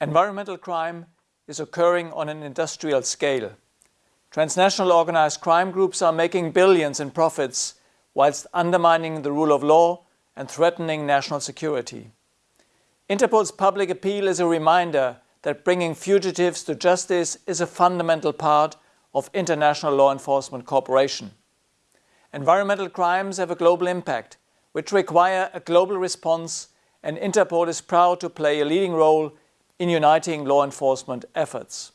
Environmental crime is occurring on an industrial scale. Transnational organized crime groups are making billions in profits whilst undermining the rule of law and threatening national security. Interpol's public appeal is a reminder that bringing fugitives to justice is a fundamental part of international law enforcement cooperation. Environmental crimes have a global impact, which require a global response, and Interpol is proud to play a leading role in uniting law enforcement efforts.